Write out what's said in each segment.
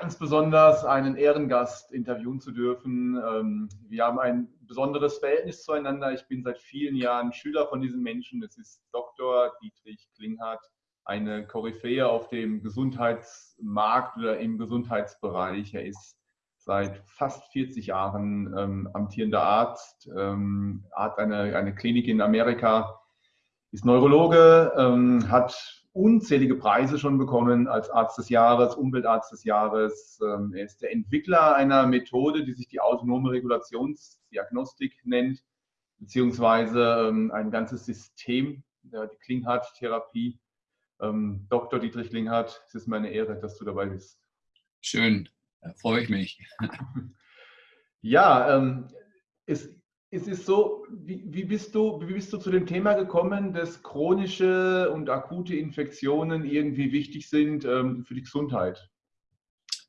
ganz besonders, einen Ehrengast interviewen zu dürfen. Ähm, wir haben ein besonderes Verhältnis zueinander. Ich bin seit vielen Jahren Schüler von diesem Menschen. Es ist Dr. Dietrich Klinghardt, eine Koryphäe auf dem Gesundheitsmarkt oder im Gesundheitsbereich. Er ist seit fast 40 Jahren ähm, amtierender Arzt, ähm, hat eine, eine Klinik in Amerika, ist Neurologe, hat unzählige Preise schon bekommen als Arzt des Jahres, Umweltarzt des Jahres. Ähm, er ist der Entwickler einer Methode, die sich die autonome Regulationsdiagnostik nennt, beziehungsweise ähm, ein ganzes System, die Klinghardt-Therapie. Ähm, Dr. Dietrich Klinghardt, es ist meine Ehre, dass du dabei bist. Schön, da freue ich mich. Ja, es es ist so, wie, wie, bist du, wie bist du zu dem Thema gekommen, dass chronische und akute Infektionen irgendwie wichtig sind ähm, für die Gesundheit?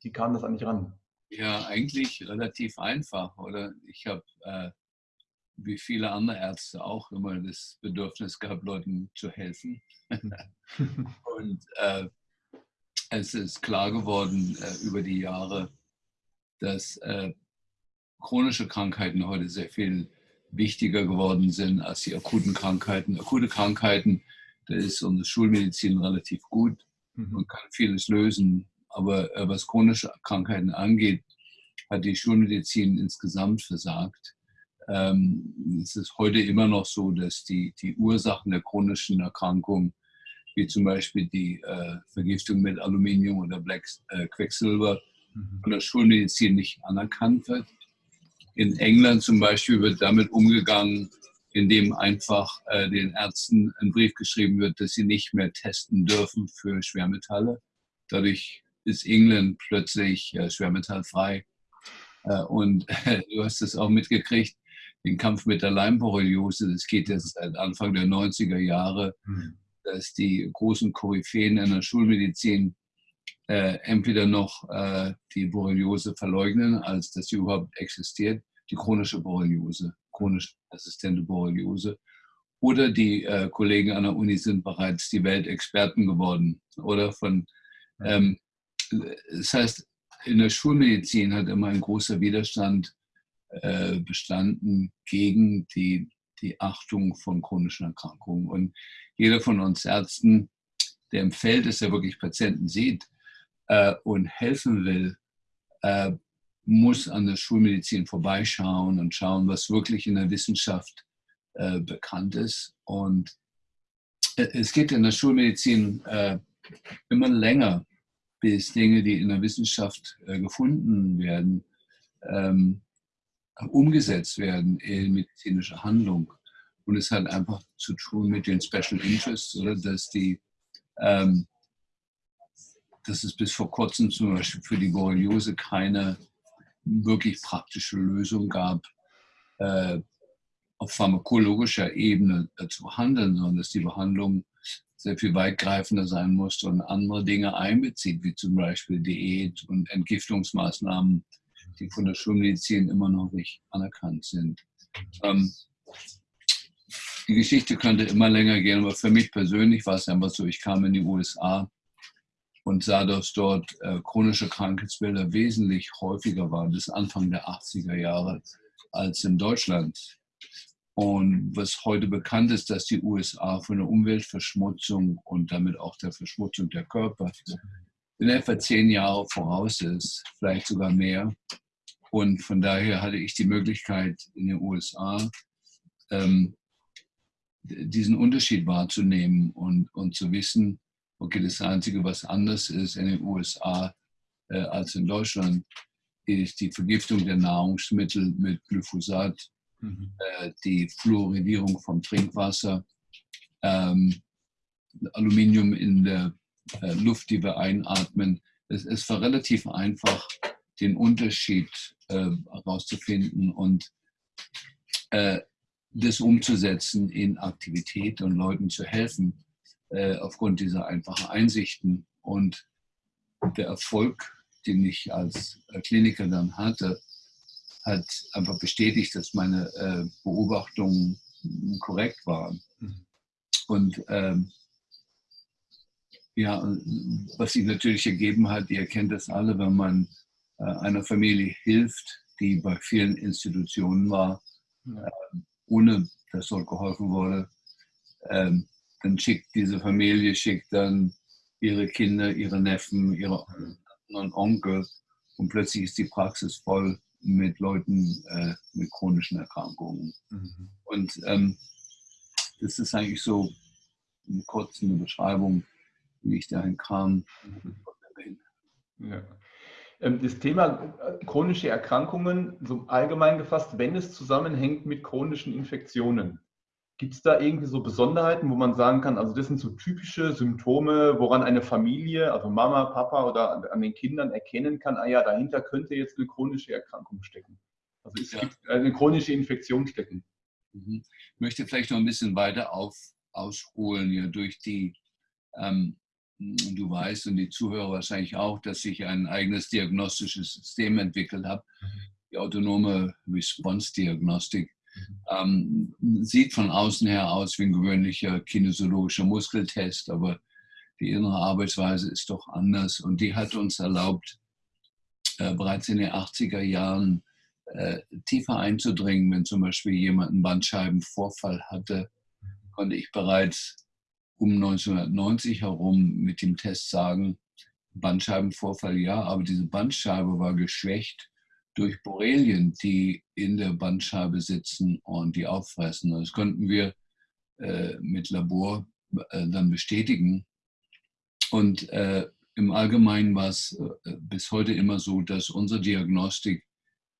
Wie kam das eigentlich ran? Ja, eigentlich relativ einfach. Oder ich habe, äh, wie viele andere Ärzte auch, immer das Bedürfnis gehabt, Leuten zu helfen. und äh, es ist klar geworden äh, über die Jahre, dass äh, chronische Krankheiten heute sehr viel wichtiger geworden sind als die akuten Krankheiten. Akute Krankheiten, da ist unsere Schulmedizin relativ gut mhm. und kann vieles lösen. Aber äh, was chronische Krankheiten angeht, hat die Schulmedizin insgesamt versagt. Ähm, es ist heute immer noch so, dass die, die Ursachen der chronischen Erkrankungen, wie zum Beispiel die äh, Vergiftung mit Aluminium oder Black, äh, Quecksilber, mhm. von der Schulmedizin nicht anerkannt wird. In England zum Beispiel wird damit umgegangen, indem einfach äh, den Ärzten ein Brief geschrieben wird, dass sie nicht mehr testen dürfen für Schwermetalle. Dadurch ist England plötzlich äh, schwermetallfrei. Äh, und du hast es auch mitgekriegt, den Kampf mit der Leimborreliose, das geht jetzt seit Anfang der 90er Jahre, mhm. dass die großen Koryphäen in der Schulmedizin äh, entweder noch äh, die Borreliose verleugnen, als dass sie überhaupt existiert, die chronische Borreliose, chronisch resistente Borreliose. Oder die äh, Kollegen an der Uni sind bereits die Weltexperten geworden. Oder von, ähm, das heißt, in der Schulmedizin hat immer ein großer Widerstand äh, bestanden gegen die, die Achtung von chronischen Erkrankungen. Und jeder von uns Ärzten, der im Feld ist, der wirklich Patienten sieht, äh, und helfen will, äh, muss an der Schulmedizin vorbeischauen und schauen, was wirklich in der Wissenschaft äh, bekannt ist. Und äh, es geht in der Schulmedizin äh, immer länger, bis Dinge, die in der Wissenschaft äh, gefunden werden, ähm, umgesetzt werden in medizinische Handlung. Und es hat einfach zu tun mit den Special Interests, oder dass die ähm, dass es bis vor kurzem zum Beispiel für die Borreliose keine wirklich praktische Lösung gab, äh, auf pharmakologischer Ebene zu behandeln, sondern dass die Behandlung sehr viel weitgreifender sein musste und andere Dinge einbezieht, wie zum Beispiel Diät und Entgiftungsmaßnahmen, die von der Schulmedizin immer noch nicht anerkannt sind. Ähm, die Geschichte könnte immer länger gehen, aber für mich persönlich war es einfach so, ich kam in die USA und sah, dass dort äh, chronische Krankheitsbilder wesentlich häufiger waren bis Anfang der 80er Jahre als in Deutschland. Und was heute bekannt ist, dass die USA von der Umweltverschmutzung und damit auch der Verschmutzung der Körper in etwa zehn Jahre voraus ist, vielleicht sogar mehr. Und von daher hatte ich die Möglichkeit in den USA ähm, diesen Unterschied wahrzunehmen und, und zu wissen, Okay, das Einzige, was anders ist in den USA äh, als in Deutschland, ist die Vergiftung der Nahrungsmittel mit Glyphosat, mhm. äh, die Fluoridierung vom Trinkwasser, ähm, Aluminium in der äh, Luft, die wir einatmen. Es, es, war relativ einfach, den Unterschied äh, herauszufinden und äh, das umzusetzen in Aktivität und Leuten zu helfen äh, aufgrund dieser einfachen Einsichten. Und der Erfolg, den ich als äh, Kliniker dann hatte, hat einfach bestätigt, dass meine äh, Beobachtungen korrekt waren. Mhm. Und ähm, Ja, was sich natürlich ergeben hat, ihr kennt das alle, wenn man äh, einer Familie hilft, die bei vielen Institutionen war, äh, ohne dass dort geholfen wurde, ähm, dann schickt diese Familie, schickt dann ihre Kinder, ihre Neffen, ihre und Onkel und plötzlich ist die Praxis voll mit Leuten äh, mit chronischen Erkrankungen. Mhm. Und ähm, das ist eigentlich so eine kurze Beschreibung, wie ich dahin kam. Mhm. Ja. Ähm, das Thema äh, chronische Erkrankungen, so allgemein gefasst, wenn es zusammenhängt mit chronischen Infektionen, Gibt es da irgendwie so Besonderheiten, wo man sagen kann, also das sind so typische Symptome, woran eine Familie, also Mama, Papa oder an den Kindern erkennen kann, ah ja, dahinter könnte jetzt eine chronische Erkrankung stecken. Also es ja. gibt eine chronische Infektion stecken. Mhm. Ich möchte vielleicht noch ein bisschen weiter auf, ausholen, ja, durch die, ähm, du weißt und die Zuhörer wahrscheinlich auch, dass ich ein eigenes diagnostisches System entwickelt habe, mhm. die autonome Response-Diagnostik ähm, sieht von außen her aus wie ein gewöhnlicher kinesiologischer Muskeltest, aber die innere Arbeitsweise ist doch anders und die hat uns erlaubt, äh, bereits in den 80er Jahren äh, tiefer einzudringen. Wenn zum Beispiel jemand einen Bandscheibenvorfall hatte, konnte ich bereits um 1990 herum mit dem Test sagen, Bandscheibenvorfall ja, aber diese Bandscheibe war geschwächt durch Borrelien, die in der Bandscheibe sitzen und die auffressen. Das könnten wir äh, mit Labor äh, dann bestätigen. Und äh, im Allgemeinen war es äh, bis heute immer so, dass unsere Diagnostik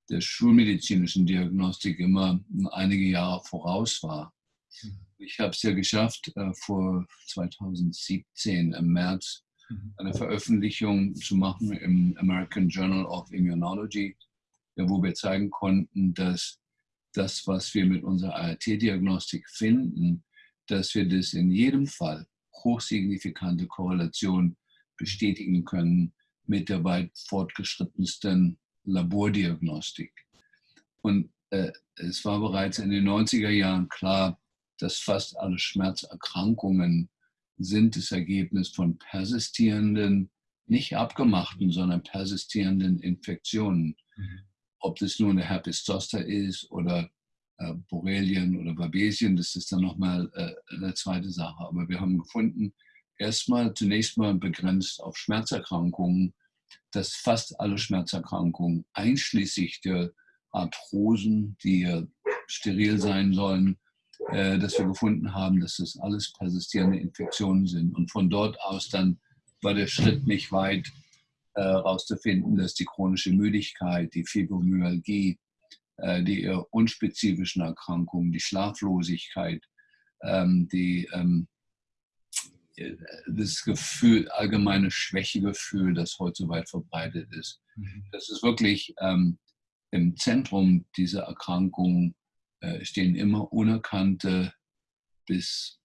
der schulmedizinischen Diagnostik immer einige Jahre voraus war. Mhm. Ich habe es ja geschafft, äh, vor 2017 im März mhm. eine Veröffentlichung zu machen im American Journal of Immunology wo wir zeigen konnten, dass das, was wir mit unserer ART-Diagnostik finden, dass wir das in jedem Fall hochsignifikante Korrelation bestätigen können mit der weit fortgeschrittensten Labordiagnostik. Und äh, es war bereits in den 90er Jahren klar, dass fast alle Schmerzerkrankungen sind das Ergebnis von persistierenden, nicht abgemachten, sondern persistierenden Infektionen. Mhm ob das nur eine Herpes zoster ist oder äh, Borrelien oder Babesien, das ist dann nochmal äh, eine zweite Sache. Aber wir haben gefunden, erstmal zunächst mal begrenzt auf Schmerzerkrankungen, dass fast alle Schmerzerkrankungen, einschließlich der Arthrosen, die ja steril sein sollen, äh, dass wir gefunden haben, dass das alles persistierende Infektionen sind. Und von dort aus dann war der Schritt nicht weit herauszufinden, äh, dass die chronische Müdigkeit, die Fibromyalgie, äh, die eher unspezifischen Erkrankungen, die Schlaflosigkeit, ähm, die, ähm, das Gefühl, allgemeine Schwächegefühl, das heute so weit verbreitet ist. Mhm. Das ist wirklich ähm, im Zentrum dieser Erkrankung äh, stehen immer unerkannte bis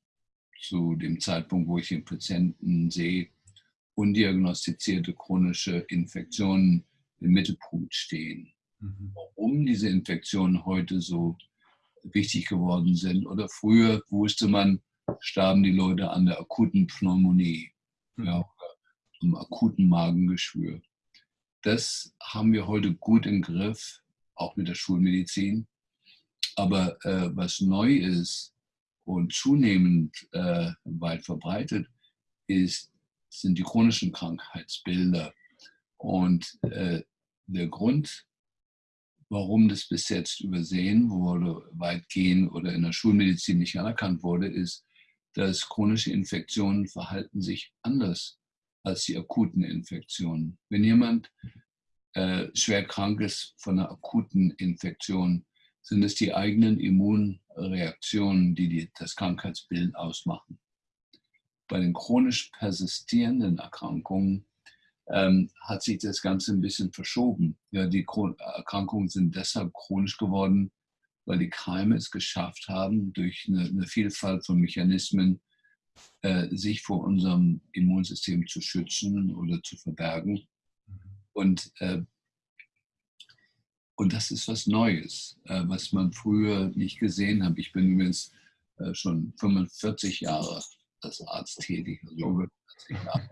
zu dem Zeitpunkt, wo ich den Patienten sehe, undiagnostizierte chronische Infektionen im Mittelpunkt stehen. Mhm. Warum diese Infektionen heute so wichtig geworden sind oder früher wusste man, starben die Leute an der akuten Pneumonie, mhm. ja, am akuten Magengeschwür. Das haben wir heute gut im Griff, auch mit der Schulmedizin. Aber äh, was neu ist und zunehmend äh, weit verbreitet, ist sind die chronischen Krankheitsbilder. Und äh, der Grund, warum das bis jetzt übersehen wurde, weitgehend oder in der Schulmedizin nicht anerkannt wurde, ist, dass chronische Infektionen verhalten sich anders als die akuten Infektionen. Wenn jemand äh, schwer krank ist von einer akuten Infektion, sind es die eigenen Immunreaktionen, die, die das Krankheitsbild ausmachen bei den chronisch persistierenden Erkrankungen ähm, hat sich das Ganze ein bisschen verschoben. Ja, die Erkrankungen sind deshalb chronisch geworden, weil die Keime es geschafft haben, durch eine, eine Vielfalt von Mechanismen äh, sich vor unserem Immunsystem zu schützen oder zu verbergen. Und, äh, und das ist was Neues, äh, was man früher nicht gesehen hat. Ich bin übrigens äh, schon 45 Jahre als Arzt tätig, also über 20 Jahre.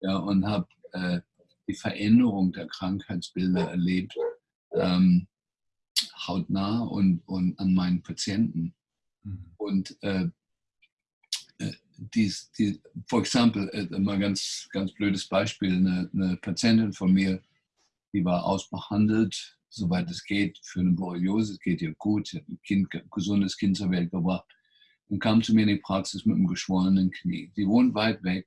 Ja, und habe äh, die Veränderung der Krankheitsbilder erlebt, ähm, hautnah und, und an meinen Patienten. Mhm. Und äh, äh dies, die, for example, äh, mal ganz, ganz blödes Beispiel, eine, eine Patientin von mir, die war ausbehandelt, soweit es geht, für eine Borreliose, es geht ihr gut, sie hat ein, kind, gesundes Kind zur Welt gebracht und kam zu mir in die Praxis mit einem geschwollenen Knie. Sie wohnt weit weg,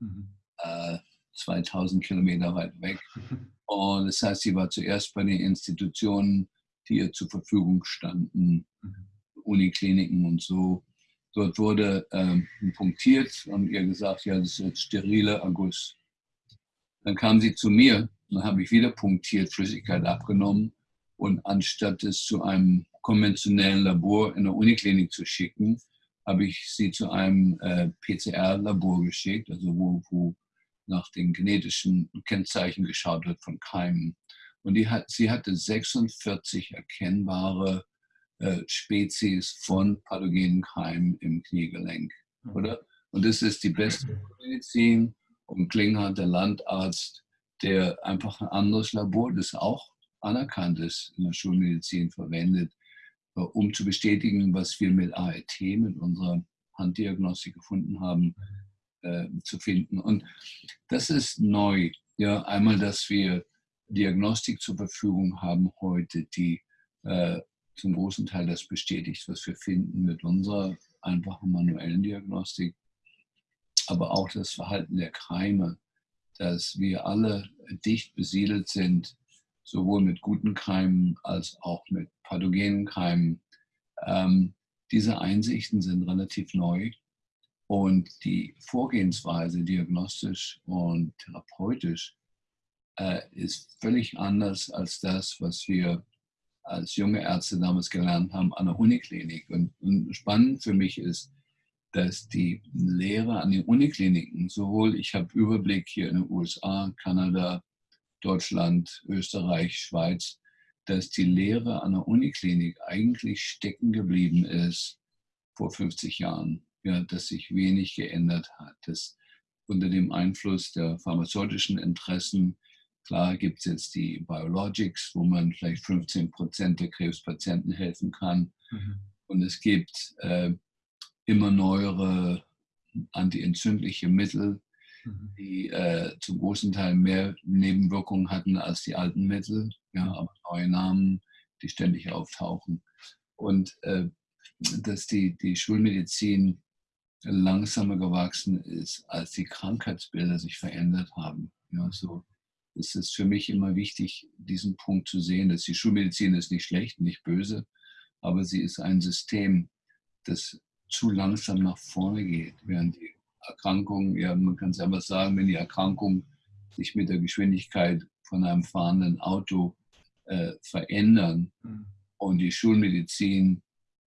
mhm. äh, 2000 Kilometer weit weg. Und das heißt, sie war zuerst bei den Institutionen, die ihr zur Verfügung standen, mhm. Unikliniken und so. Dort wurde ähm, punktiert und ihr gesagt, ja, das ist jetzt sterile August. Dann kam sie zu mir, dann habe ich wieder punktiert, Flüssigkeit abgenommen und anstatt es zu einem konventionellen Labor in der Uniklinik zu schicken, habe ich sie zu einem äh, PCR-Labor geschickt, also wo, wo nach den genetischen Kennzeichen geschaut wird von Keimen. Und die hat, sie hatte 46 erkennbare äh, Spezies von pathogenen Keimen im Kniegelenk. Mhm. Oder? Und das ist die beste Medizin. Und Klinghardt, der Landarzt, der einfach ein anderes Labor, das auch anerkannt ist, in der Schulmedizin verwendet, um zu bestätigen, was wir mit ART, mit unserer Handdiagnostik gefunden haben, äh, zu finden. Und das ist neu. Ja, einmal, dass wir Diagnostik zur Verfügung haben heute, die äh, zum großen Teil das bestätigt, was wir finden mit unserer einfachen manuellen Diagnostik, aber auch das Verhalten der Keime, dass wir alle dicht besiedelt sind, sowohl mit guten Keimen als auch mit pathogenen Keimen. Ähm, diese Einsichten sind relativ neu und die Vorgehensweise diagnostisch und therapeutisch äh, ist völlig anders als das, was wir als junge Ärzte damals gelernt haben an der Uniklinik. Und, und spannend für mich ist, dass die Lehre an den Unikliniken, sowohl ich habe Überblick hier in den USA, Kanada, Deutschland, Österreich, Schweiz, dass die Lehre an der Uniklinik eigentlich stecken geblieben ist vor 50 Jahren ja, dass sich wenig geändert hat. Dass unter dem Einfluss der pharmazeutischen Interessen, klar gibt es jetzt die Biologics, wo man vielleicht 15 Prozent der Krebspatienten helfen kann. Mhm. Und es gibt äh, immer neuere antientzündliche Mittel. Die äh, zum großen Teil mehr Nebenwirkungen hatten als die alten Mittel, ja, mhm. aber neue Namen, die ständig auftauchen. Und äh, dass die, die Schulmedizin langsamer gewachsen ist, als die Krankheitsbilder sich verändert haben. Ja, so ist es für mich immer wichtig, diesen Punkt zu sehen, dass die Schulmedizin ist nicht schlecht, nicht böse, aber sie ist ein System, das zu langsam nach vorne geht, während die Erkrankung, ja, man kann es einfach sagen, wenn die Erkrankung sich mit der Geschwindigkeit von einem fahrenden Auto äh, verändern mhm. und die Schulmedizin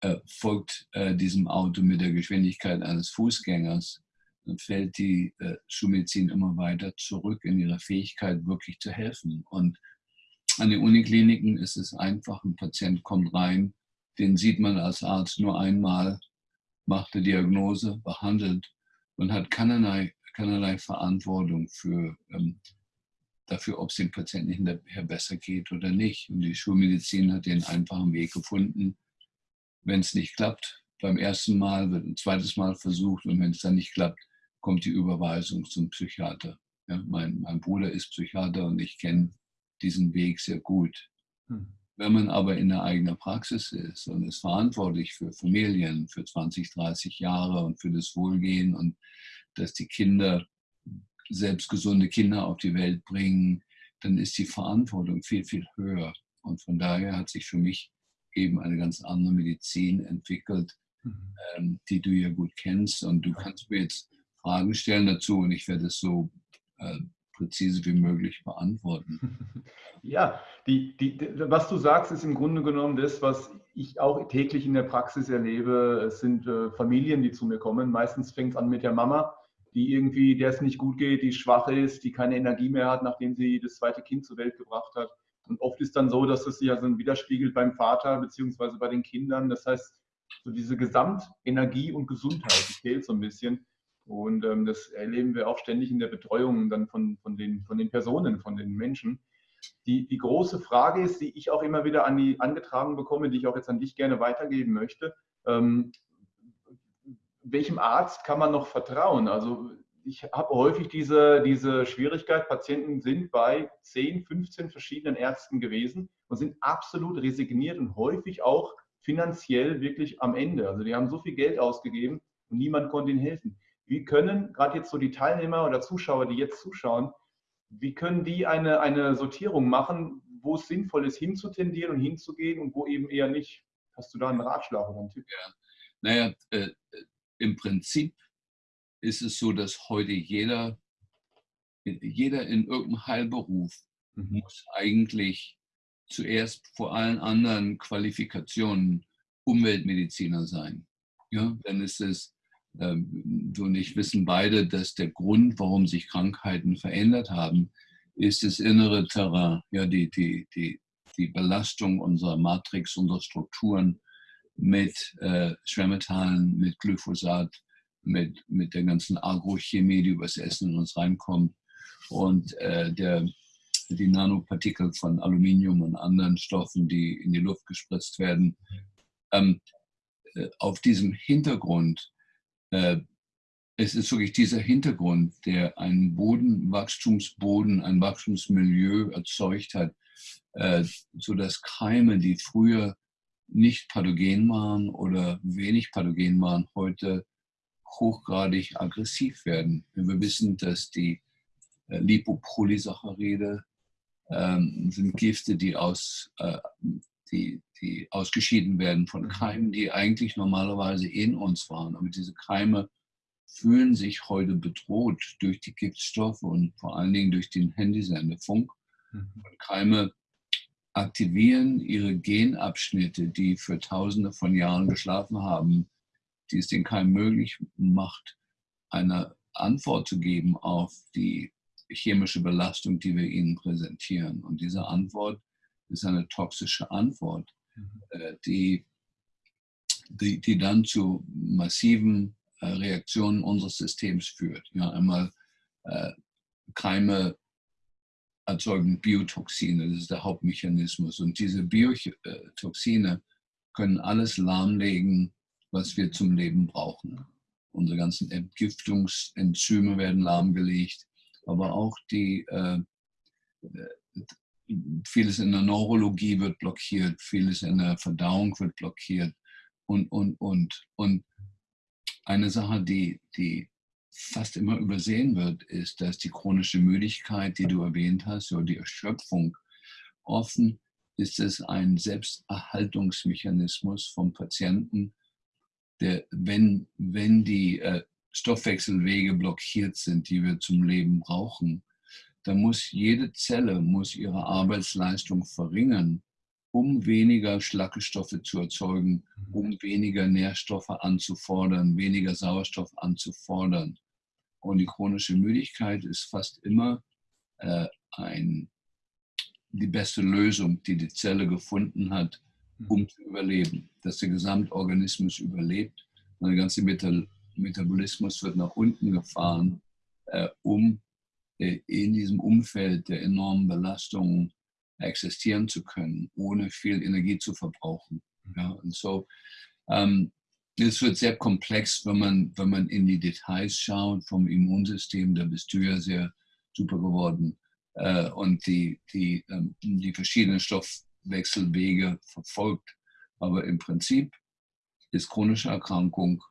äh, folgt äh, diesem Auto mit der Geschwindigkeit eines Fußgängers, dann fällt die äh, Schulmedizin immer weiter zurück in ihre Fähigkeit, wirklich zu helfen. Und an den Unikliniken ist es einfach, ein Patient kommt rein, den sieht man als Arzt nur einmal, macht eine Diagnose, behandelt und hat keinerlei, keinerlei Verantwortung für, ähm, dafür, ob es dem Patienten hinterher besser geht oder nicht. Und die Schulmedizin hat den einfachen Weg gefunden, wenn es nicht klappt, beim ersten Mal wird ein zweites Mal versucht und wenn es dann nicht klappt, kommt die Überweisung zum Psychiater. Ja, mein, mein, Bruder ist Psychiater und ich kenne diesen Weg sehr gut. Hm. Wenn man aber in der eigenen Praxis ist und ist verantwortlich für Familien für 20, 30 Jahre und für das Wohlgehen und dass die Kinder selbst gesunde Kinder auf die Welt bringen, dann ist die Verantwortung viel, viel höher. Und von daher hat sich für mich eben eine ganz andere Medizin entwickelt, mhm. ähm, die du ja gut kennst. Und du kannst mir jetzt Fragen stellen dazu und ich werde es so äh, präzise wie möglich beantworten. Ja, die, die, was du sagst, ist im Grunde genommen das, was ich auch täglich in der Praxis erlebe. Es sind äh, Familien, die zu mir kommen. Meistens fängt es an mit der Mama, die irgendwie, der es nicht gut geht, die schwach ist, die keine Energie mehr hat, nachdem sie das zweite Kind zur Welt gebracht hat. Und oft ist dann so, dass es sich also widerspiegelt beim Vater beziehungsweise bei den Kindern. Das heißt, so diese Gesamtenergie und Gesundheit, fehlt so ein bisschen. Und ähm, das erleben wir auch ständig in der Betreuung dann von, von, den, von den Personen, von den Menschen. Die, die große Frage ist, die ich auch immer wieder an die angetragen bekomme, die ich auch jetzt an dich gerne weitergeben möchte. Ähm, welchem Arzt kann man noch vertrauen? Also ich habe häufig diese, diese Schwierigkeit, Patienten sind bei 10, 15 verschiedenen Ärzten gewesen und sind absolut resigniert und häufig auch finanziell wirklich am Ende. Also die haben so viel Geld ausgegeben und niemand konnte ihnen helfen. Wie können gerade jetzt so die Teilnehmer oder Zuschauer, die jetzt zuschauen, wie können die eine, eine Sortierung machen, wo es sinnvoll ist, hinzutendieren und hinzugehen und wo eben eher nicht? Hast du da einen Ratschlag oder einen Tipp? Ja. Naja, äh, im Prinzip ist es so, dass heute jeder, jeder in irgendeinem Heilberuf mhm. muss eigentlich zuerst vor allen anderen Qualifikationen Umweltmediziner sein. Ja, dann ist es, äh, du und ich wissen beide, dass der Grund, warum sich Krankheiten verändert haben, ist das innere Terrain, ja, die, die, die, die Belastung unserer Matrix, unserer Strukturen mit äh, Schwermetallen, mit Glyphosat, mit, mit der ganzen Agrochemie, die übers Essen in uns reinkommt und äh, der, die Nanopartikel von Aluminium und anderen Stoffen, die in die Luft gespritzt werden. Ähm, äh, auf diesem Hintergrund, es ist wirklich dieser Hintergrund, der einen Boden, Wachstumsboden, ein Wachstumsmilieu erzeugt hat, äh, sodass Keime, die früher nicht pathogen waren oder wenig pathogen waren, heute hochgradig aggressiv werden. Wir wissen, dass die äh, Lipopolysaccharide ähm, sind Gifte, die, aus, äh, die, die ausgeschieden werden von mhm. Keimen, die eigentlich normalerweise in uns waren. Aber diese Keime fühlen sich heute bedroht durch die Giftstoffe und vor allen Dingen durch den Handysendefunk. Mhm. Und Keime aktivieren ihre Genabschnitte, die für tausende von Jahren geschlafen haben, die es den Keim möglich macht, eine Antwort zu geben auf die chemische Belastung, die wir ihnen präsentieren. Und diese Antwort ist eine toxische Antwort, mhm. äh, die, die, die dann zu massiven äh, Reaktionen unseres Systems führt. Ja, einmal äh, Keime erzeugen Biotoxine, das ist der Hauptmechanismus. Und diese Biotoxine können alles lahmlegen, was wir zum Leben brauchen. Unsere ganzen Entgiftungsenzyme werden lahmgelegt, aber auch die, äh, vieles in der Neurologie wird blockiert, vieles in der Verdauung wird blockiert und, und, und. Und eine Sache, die, die fast immer übersehen wird, ist, dass die chronische Müdigkeit, die du erwähnt hast, oder die Erschöpfung, offen ist es ein Selbsterhaltungsmechanismus vom Patienten, der, wenn, wenn die äh, Stoffwechselwege blockiert sind, die wir zum Leben brauchen, dann muss jede Zelle muss ihre Arbeitsleistung verringern, um weniger Schlackestoffe zu erzeugen, um weniger Nährstoffe anzufordern, weniger Sauerstoff anzufordern. Und die chronische Müdigkeit ist fast immer äh, ein, die beste Lösung, die die Zelle gefunden hat, um mhm. zu überleben. Dass der Gesamtorganismus überlebt der ganze Metabolismus wird nach unten gefahren, äh, um in diesem Umfeld der enormen Belastungen existieren zu können, ohne viel Energie zu verbrauchen. Ja, und so ähm, es wird sehr komplex, wenn man, wenn man in die Details schaut vom Immunsystem. Da bist du ja sehr super geworden. Äh, und die, die, ähm, die verschiedenen Stoffwechselwege verfolgt. Aber im Prinzip ist chronische Erkrankung,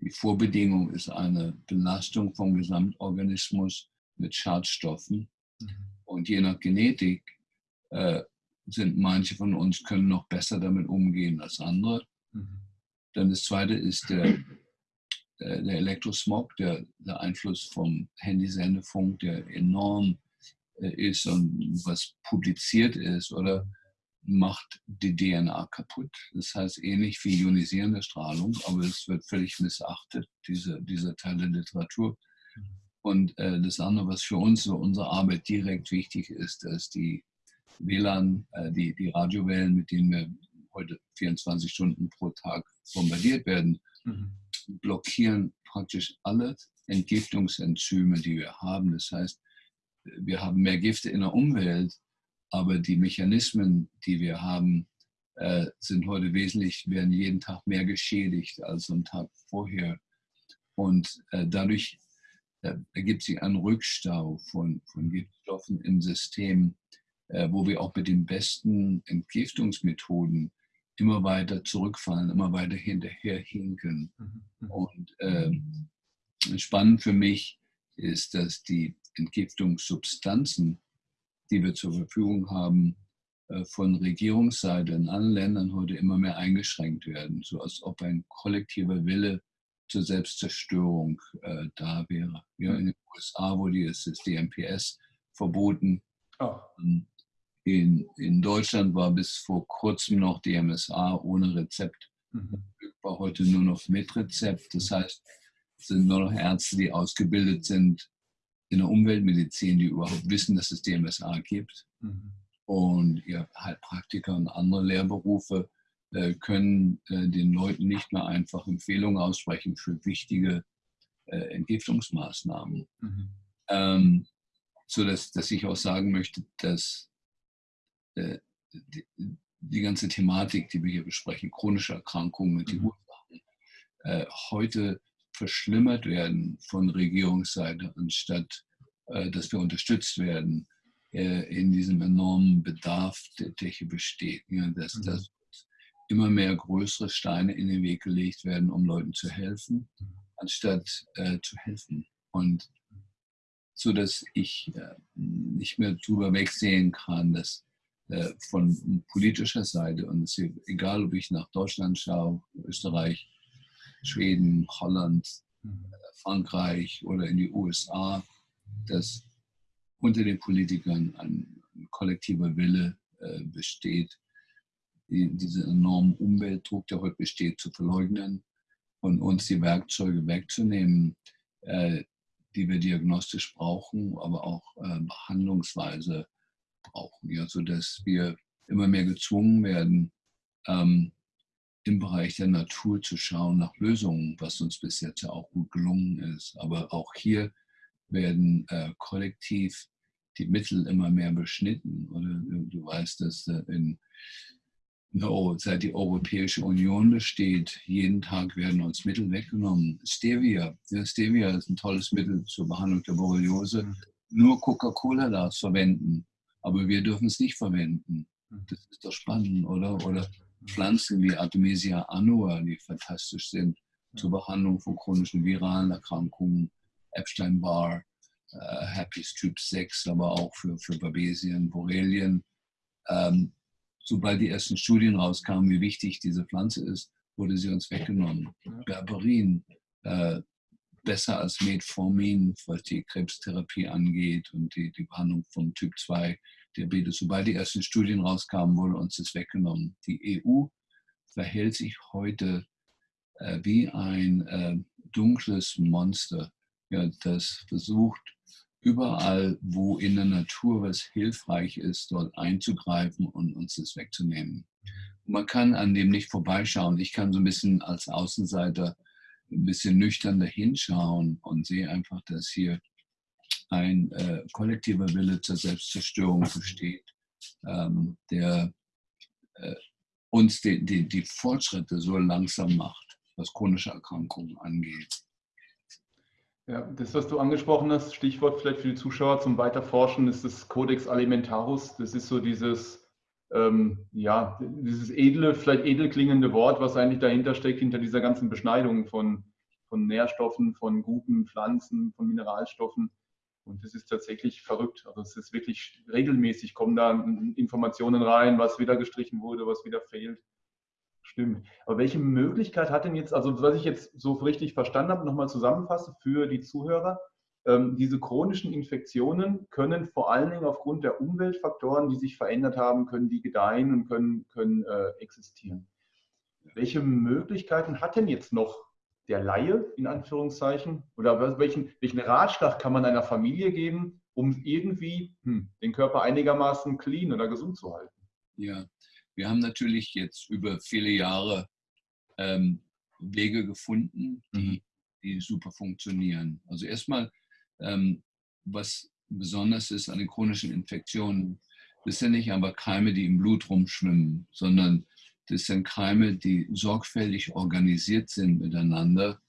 die Vorbedingung ist eine Belastung vom Gesamtorganismus mit Schadstoffen. Mhm. Und je nach Genetik äh, sind manche von uns können noch besser damit umgehen als andere. Mhm. Dann das zweite ist der, äh, der Elektrosmog, der, der Einfluss vom Handysendefunk, der enorm äh, ist und was publiziert ist oder macht die DNA kaputt. Das heißt ähnlich wie ionisierende Strahlung, aber es wird völlig missachtet, diese, dieser Teil der Literatur. Und äh, das andere, was für uns, so unsere Arbeit direkt wichtig ist, dass die WLAN, äh, die, die Radiowellen, mit denen wir heute 24 Stunden pro Tag bombardiert werden, mhm. blockieren praktisch alle Entgiftungsenzyme, die wir haben. Das heißt, wir haben mehr Gifte in der Umwelt, aber die Mechanismen, die wir haben, äh, sind heute wesentlich, werden jeden Tag mehr geschädigt als am Tag vorher. Und äh, dadurch äh, ergibt sich ein Rückstau von, von Giftstoffen im System, äh, wo wir auch mit den besten Entgiftungsmethoden immer weiter zurückfallen, immer weiter hinterherhinken. Mhm. Und ähm, spannend für mich ist, dass die Entgiftungssubstanzen, die wir zur Verfügung haben, äh, von Regierungsseite in allen Ländern heute immer mehr eingeschränkt werden, so als ob ein kollektiver Wille zur Selbstzerstörung äh, da wäre. Ja, in den USA wurde das DMPS verboten. Oh. In, in Deutschland war bis vor kurzem noch DMSA ohne Rezept. Mhm. War heute nur noch mit Rezept. Das heißt, es sind nur noch Ärzte, die ausgebildet sind in der Umweltmedizin, die überhaupt wissen, dass es DMSA gibt. Mhm. Und ja, Heilpraktiker und andere Lehrberufe können äh, den Leuten nicht mehr einfach Empfehlungen aussprechen für wichtige äh, Entgiftungsmaßnahmen. Mhm. Ähm, so dass, dass ich auch sagen möchte, dass äh, die, die, ganze Thematik, die wir hier besprechen, chronische Erkrankungen und die mhm. Ursachen, äh, heute verschlimmert werden von Regierungsseite, anstatt äh, dass wir unterstützt werden in diesem enormen Bedarf, der, der hier besteht. Ja, dass, mhm. dass immer mehr größere Steine in den Weg gelegt werden, um Leuten zu helfen, anstatt äh, zu helfen. Und so dass ich äh, nicht mehr drüber wegsehen kann, dass äh, von politischer Seite, und es ist egal, ob ich nach Deutschland schaue, Österreich, Schweden, Holland, mhm. Frankreich oder in die USA, dass unter den Politikern ein, ein kollektiver Wille äh, besteht, die, diesen enormen Umweltdruck, der heute besteht, zu verleugnen und uns die Werkzeuge wegzunehmen, äh, die wir diagnostisch brauchen, aber auch äh, behandlungsweise brauchen, ja, sodass wir immer mehr gezwungen werden, ähm, im Bereich der Natur zu schauen nach Lösungen, was uns bis jetzt ja auch gut gelungen ist. Aber auch hier werden äh, kollektiv die Mittel immer mehr beschnitten. Oder du weißt, dass äh, in seit die Europäische Union besteht, jeden Tag werden uns Mittel weggenommen. Stevia, ja, Stevia ist ein tolles Mittel zur Behandlung der Borreliose. Mhm. Nur Coca-Cola darf es verwenden, aber wir dürfen es nicht verwenden. Mhm. Das ist doch spannend, oder? Oder Pflanzen wie Artemisia annua, die fantastisch sind zur Behandlung von chronischen viralen Erkrankungen, Epstein-Barr, äh, Herpes Typ 6, aber auch für, für Babesien, Borrelien. Ähm, sobald die ersten Studien rauskamen, wie wichtig diese Pflanze ist, wurde sie uns weggenommen. Berberin, äh, besser als Metformin, was die Krebstherapie angeht und die, die Behandlung von Typ 2 Diabetes. Sobald die ersten Studien rauskamen, wurde uns das weggenommen. Die EU verhält sich heute äh, wie ein äh, dunkles Monster, ja, das versucht, überall, wo in der Natur was hilfreich ist, dort einzugreifen und uns das wegzunehmen. man kann an dem nicht vorbeischauen. Ich kann so ein bisschen als Außenseiter ein bisschen nüchtern dahinschauen und sehe einfach, dass hier ein äh, kollektiver Wille zur Selbstzerstörung besteht, ähm, der äh, uns die, die, die Fortschritte so langsam macht, was chronische Erkrankungen angeht. Ja, das, was du angesprochen hast, Stichwort vielleicht für die Zuschauer zum Weiterforschen, ist das Codex Alimentarus. Das ist so dieses, ähm, ja, dieses edle, vielleicht edel klingende Wort, was eigentlich dahinter steckt, hinter dieser ganzen Beschneidung von, von Nährstoffen, von guten Pflanzen, von Mineralstoffen. Und das ist tatsächlich verrückt. Also es ist wirklich regelmäßig, kommen da Informationen rein, was wieder gestrichen wurde, was wieder fehlt. Stimmt. Aber welche Möglichkeit hat denn jetzt, also was ich jetzt so richtig verstanden habe, nochmal zusammenfasse für die Zuhörer, ähm, diese chronischen Infektionen können vor allen Dingen aufgrund der Umweltfaktoren, die sich verändert haben, können die gedeihen und können, können äh, existieren. Welche Möglichkeiten hat denn jetzt noch der Laie, in Anführungszeichen, oder welchen, welchen Ratschlag kann man einer Familie geben, um irgendwie hm, den Körper einigermaßen clean oder gesund zu halten? Ja, wir haben natürlich jetzt über viele Jahre ähm, Wege gefunden, die, mhm. die super funktionieren. Also erstmal, ähm, was besonders ist an den chronischen Infektionen, das sind nicht aber Keime, die im Blut rumschwimmen, sondern das sind Keime, die sorgfältig organisiert sind miteinander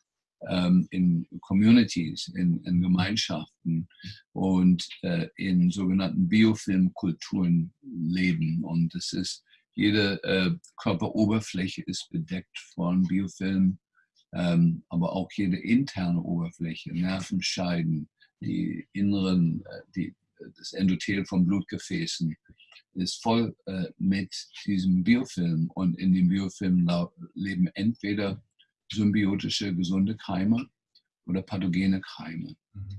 ähm, in Communities, in, in, Gemeinschaften und äh, in sogenannten Biofilmkulturen leben. Und das ist, jede äh, Körperoberfläche ist bedeckt von Biofilm, ähm, aber auch jede interne Oberfläche, Nervenscheiden, die inneren, äh, die, das Endothel von Blutgefäßen ist voll äh, mit diesem Biofilm und in dem Biofilm leben entweder symbiotische, gesunde Keime oder pathogene Keime. Mhm.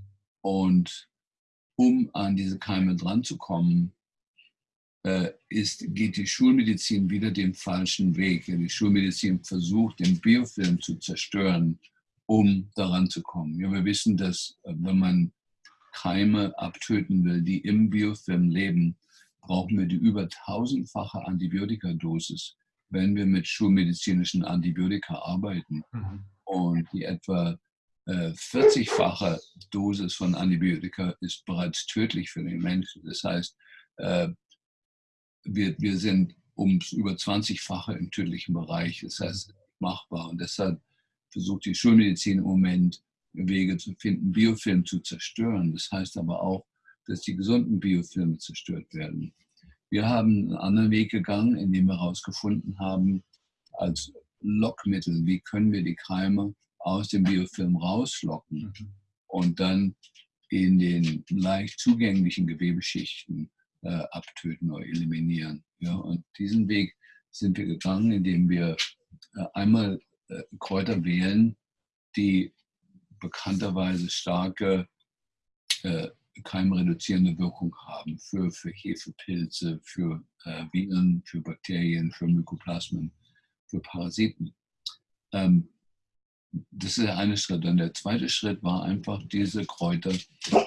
Und um an diese Keime dran zu kommen, äh, ist, geht die Schulmedizin wieder den falschen Weg. Die Schulmedizin versucht, den Biofilm zu zerstören, um daran zu kommen. Ja, wir wissen, dass äh, wenn man Keime abtöten will, die im Biofilm leben, brauchen wir die über tausendfache Antibiotikadosis wenn wir mit schulmedizinischen Antibiotika arbeiten mhm. und die etwa äh, 40-fache Dosis von Antibiotika ist bereits tödlich für den Menschen. Das heißt, äh, wir, wir sind ums über 20-fache im tödlichen Bereich. Das heißt, machbar. Und deshalb versucht die Schulmedizin im Moment Wege zu finden, Biofilm zu zerstören. Das heißt aber auch, dass die gesunden Biofilme zerstört werden. Wir haben einen anderen Weg gegangen, indem wir herausgefunden haben, als Lockmittel, wie können wir die Keime aus dem Biofilm rauslocken mhm. und dann in den leicht zugänglichen Gewebeschichten äh, abtöten oder eliminieren. Ja, und diesen Weg sind wir gegangen, indem wir äh, einmal äh, Kräuter wählen, die bekannterweise starke äh, keimreduzierende Wirkung haben für, für Hefepilze, für äh, Viren, für Bakterien, für Mykoplasmen, für Parasiten. Ähm, das ist der eine Schritt. Dann der zweite Schritt war einfach, diese Kräuter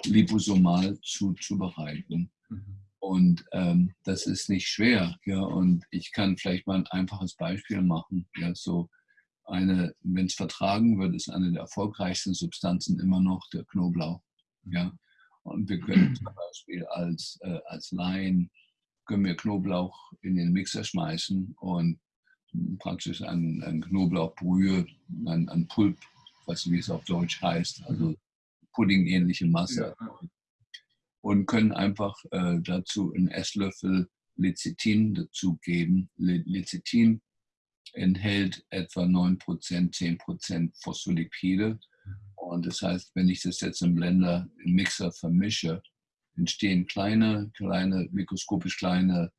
liposomal zuzubereiten. Mhm. Und ähm, das ist nicht schwer. Ja, und ich kann vielleicht mal ein einfaches Beispiel machen. Ja, so eine, wenn es vertragen wird, ist eine der erfolgreichsten Substanzen immer noch der Knoblauch. Ja, und wir können zum Beispiel als, äh, als Laien, können wir Knoblauch in den Mixer schmeißen und praktisch ein, ein Knoblauchbrühe, ein, ein Pulp, was wie es auf Deutsch heißt, also Pudding-ähnliche Masse. Ja. Und können einfach äh, dazu einen Esslöffel Lecithin dazugeben. Lecithin enthält etwa 9%, 10% Phospholipide und das heißt, wenn ich das jetzt im Blender, im Mixer vermische, entstehen kleine, kleine, mikroskopisch kleine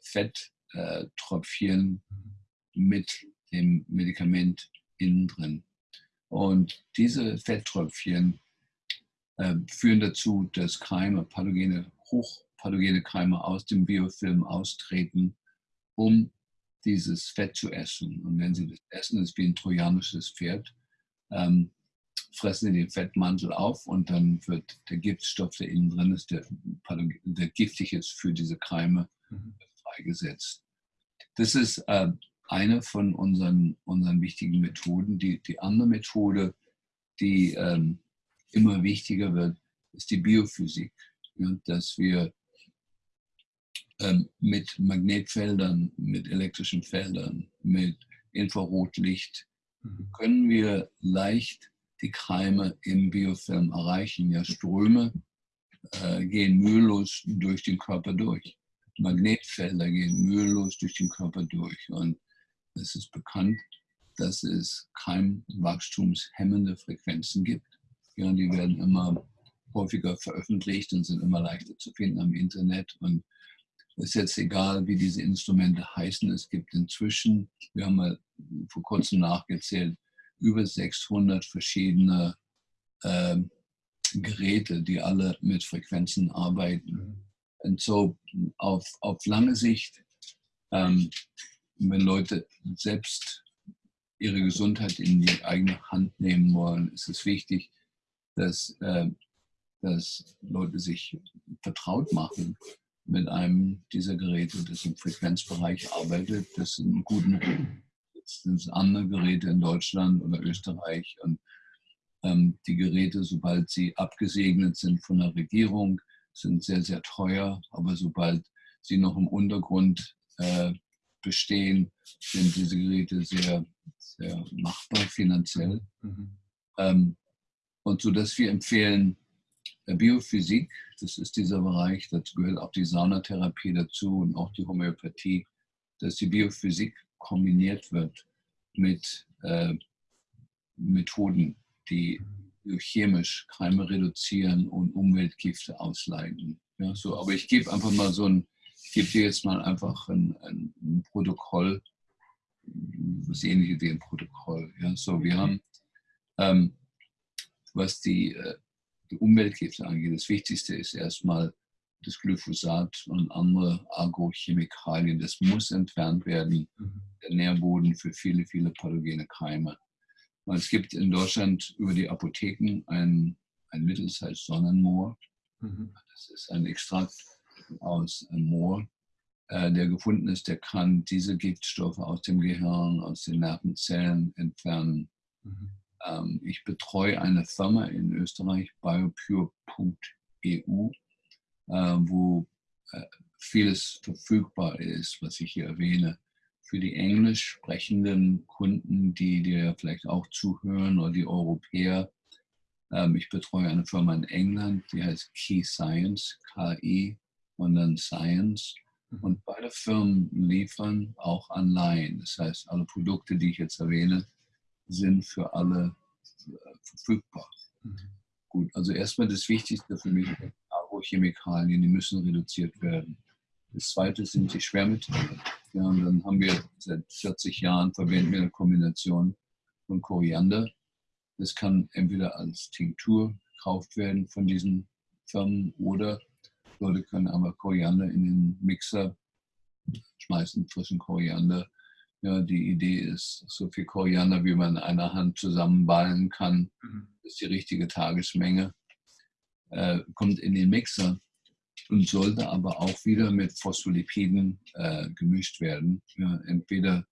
Fetttröpfchen mit dem Medikament innen drin. Und diese Fetttröpfchen äh, führen dazu, dass Keime, pathogene, hochpathogene Keime aus dem Biofilm austreten, um dieses Fett zu essen. Und wenn sie das essen, ist wie ein trojanisches Pferd. Ähm, fressen sie den Fettmantel auf und dann wird der Giftstoff, der innen drin ist, der, der giftig ist für diese Keime, mhm. freigesetzt. Das ist äh, eine von unseren, unseren wichtigen Methoden. Die, die andere Methode, die ähm, immer wichtiger wird, ist die Biophysik. Ja, dass wir ähm, mit Magnetfeldern, mit elektrischen Feldern, mit Infrarotlicht mhm. können wir leicht die Keime im Biofilm erreichen. Ja, Ströme äh, gehen mühelos durch den Körper durch. Magnetfelder gehen mühelos durch den Körper durch. Und es ist bekannt, dass es keimwachstumshemmende Frequenzen gibt. Ja, die werden immer häufiger veröffentlicht und sind immer leichter zu finden am Internet. Und es ist jetzt egal, wie diese Instrumente heißen. Es gibt inzwischen, wir haben mal vor kurzem nachgezählt, über 600 verschiedene äh, Geräte, die alle mit Frequenzen arbeiten. Mhm. Und so auf, auf lange Sicht, ähm, wenn Leute selbst ihre Gesundheit in die eigene Hand nehmen wollen, ist es wichtig, dass, äh, dass Leute sich vertraut machen mit einem dieser Geräte, das im Frequenzbereich arbeitet, das einen guten das sind andere Geräte in Deutschland oder Österreich und ähm, die Geräte, sobald sie abgesegnet sind von der Regierung, sind sehr, sehr teuer, aber sobald sie noch im Untergrund äh, bestehen, sind diese Geräte sehr, sehr machbar finanziell. Mhm. Ähm, und so dass wir empfehlen, äh, Biophysik, das ist dieser Bereich, dazu gehört auch die Saunatherapie dazu und auch die Homöopathie, dass die Biophysik kombiniert wird mit äh, Methoden, die chemisch Keime reduzieren und Umweltgifte ausleiten. Ja, so, aber ich gebe einfach mal so ein, ich gebe dir jetzt mal einfach ein, ein, ein Protokoll, was ähnliches wie ein Protokoll. Ja, so, wir haben, ähm, was die, äh, die Umweltgifte angeht, das Wichtigste ist erstmal das Glyphosat und andere Agrochemikalien. Das muss entfernt werden, mhm. der Nährboden für viele, viele pathogene Keime. Es gibt in Deutschland über die Apotheken ein, ein Mittel, das heißt Sonnenmoor. Mhm. Das ist ein Extrakt aus Moor, äh, der gefunden ist, der kann diese Giftstoffe aus dem Gehirn, aus den Nervenzellen entfernen. Mhm. Ähm, ich betreue eine Firma in Österreich, biopure.eu, äh, wo äh, vieles verfügbar ist, was ich hier erwähne für die englisch sprechenden Kunden, die dir vielleicht auch zuhören oder die Europäer. Ähm, ich betreue eine Firma in England, die heißt Key Science, KI und dann Science. Mhm. Und beide Firmen liefern auch Anleihen. Das heißt, alle Produkte, die ich jetzt erwähne, sind für alle äh, verfügbar. Mhm. Gut, also erstmal das Wichtigste für mich, Agrochemikalien, die müssen reduziert werden. Das zweite sind die Schwermetalle. Ja, und dann haben wir seit 40 Jahren verwenden wir eine Kombination von Koriander. Das kann entweder als Tinktur gekauft werden von diesen Firmen oder Leute können aber Koriander in den Mixer schmeißen, frischen Koriander. Ja, die Idee ist, so viel Koriander, wie man in einer Hand zusammenballen kann, mhm. ist die richtige Tagesmenge, äh, kommt in den Mixer und sollte aber auch wieder mit Phospholipiden äh, gemischt werden. Ja, entweder